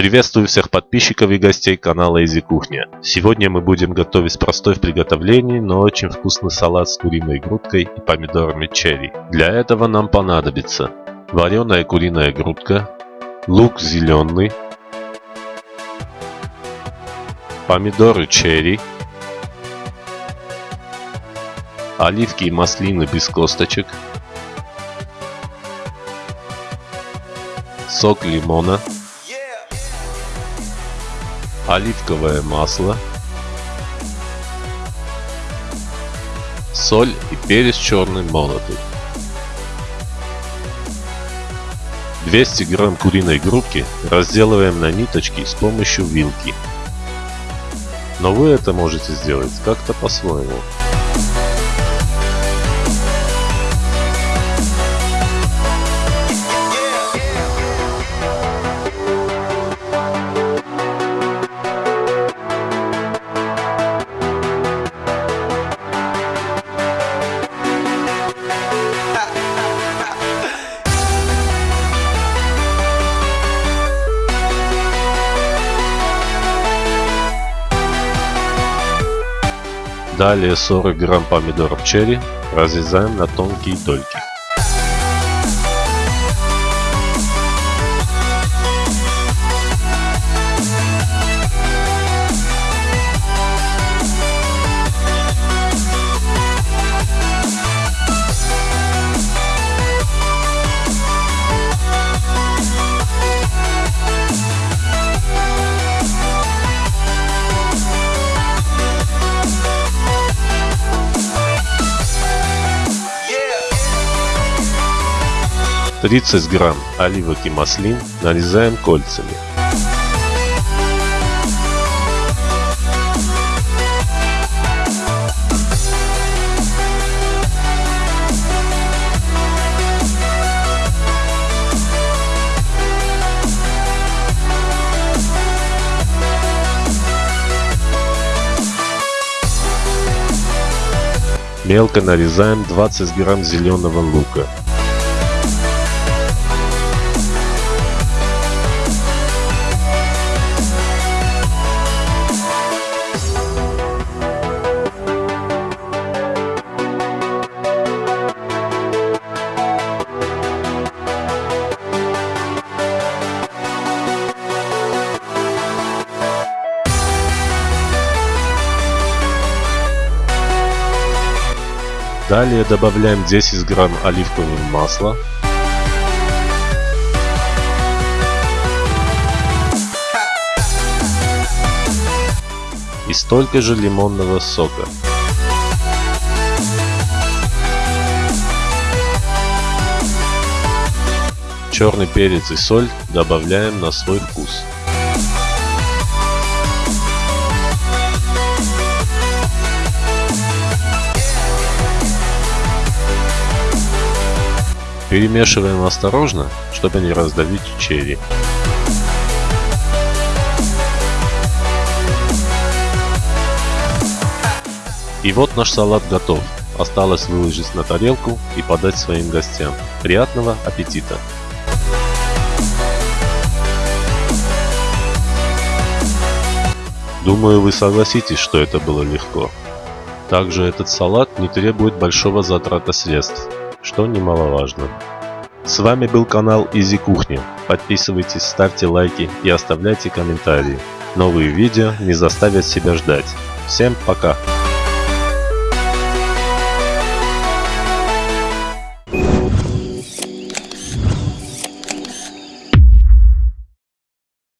Приветствую всех подписчиков и гостей канала Изи Кухня. Сегодня мы будем готовить простой в приготовлении, но очень вкусный салат с куриной грудкой и помидорами черри. Для этого нам понадобится вареная куриная грудка, лук зеленый, помидоры черри, оливки и маслины без косточек, сок лимона, оливковое масло, соль и перец черный молотый. 200 грамм куриной грудки разделываем на ниточки с помощью вилки. Но вы это можете сделать как-то по-своему. Далее 40 грамм помидоров черри разрезаем на тонкие дольки. 30 грамм оливок и маслин нарезаем кольцами. Мелко нарезаем 20 грамм зеленого лука. Далее добавляем 10 грамм оливкового масла. И столько же лимонного сока. Черный перец и соль добавляем на свой вкус. Перемешиваем осторожно, чтобы не раздавить черри. И вот наш салат готов. Осталось выложить на тарелку и подать своим гостям. Приятного аппетита! Думаю, вы согласитесь, что это было легко. Также этот салат не требует большого затрата средств что немаловажно. С вами был канал Изи Кухня. Подписывайтесь, ставьте лайки и оставляйте комментарии. Новые видео не заставят себя ждать. Всем пока!